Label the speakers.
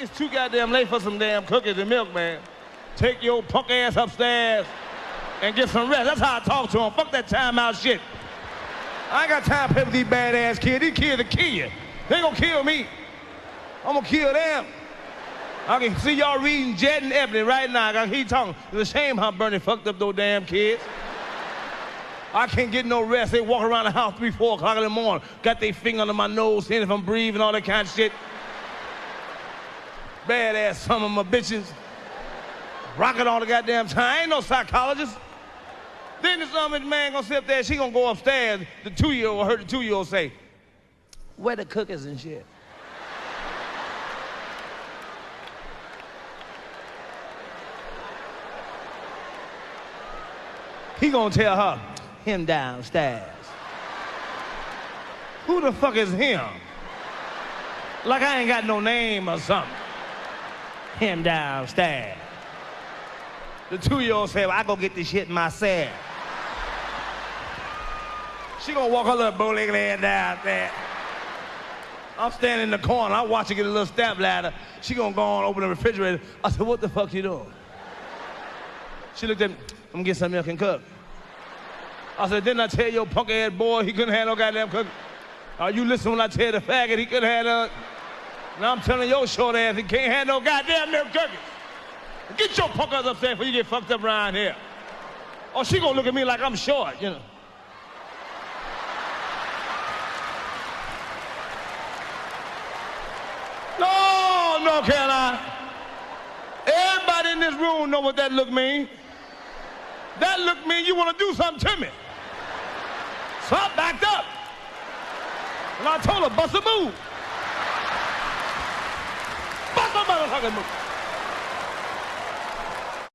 Speaker 1: it's too goddamn late for some damn cookies and milk, man. Take your punk ass upstairs and get some rest. That's how I talk to him. Fuck that timeout shit. I ain't got time with these badass kids. These kids will kill you. They gonna kill me. I'm gonna kill them. I can see y'all reading Jet and Ebony right now. I can talking. It's a shame how Bernie fucked up those damn kids. I can't get no rest. They walk around the house three, four o'clock in the morning, got their finger under my nose, seeing if I'm breathing, all that kind of shit. Badass some of my bitches. Rocking all the goddamn time. I ain't no psychologist. Then this other man gonna sit up there, she gonna go upstairs. The two-year-old heard the two-year-old say, where the cookies and shit? He gonna tell her, him downstairs. Who the fuck is him? Like I ain't got no name or something. Him downstairs. The two-year-old said, well, I go get this shit myself. She gonna walk her little bow-legged ass down there. I'm standing in the corner. I watch her get a little step ladder. She gonna go on, open the refrigerator. I said, what the fuck you doing? She looked at me. I'm gonna get some milk and cook. I said, didn't I tell your punk ass boy he couldn't have no goddamn cook? Are you listening when I tell the faggot he couldn't no? Now I'm telling your short ass he can't have no goddamn milk cookies. Get your punk ass upstairs before you get fucked up around here. Or she gonna look at me like I'm short, you know. No, no, Caroline. Everybody in this room know what that look mean. That look mean you want to do something to me. So I backed up. And I told her, bust a move. Move.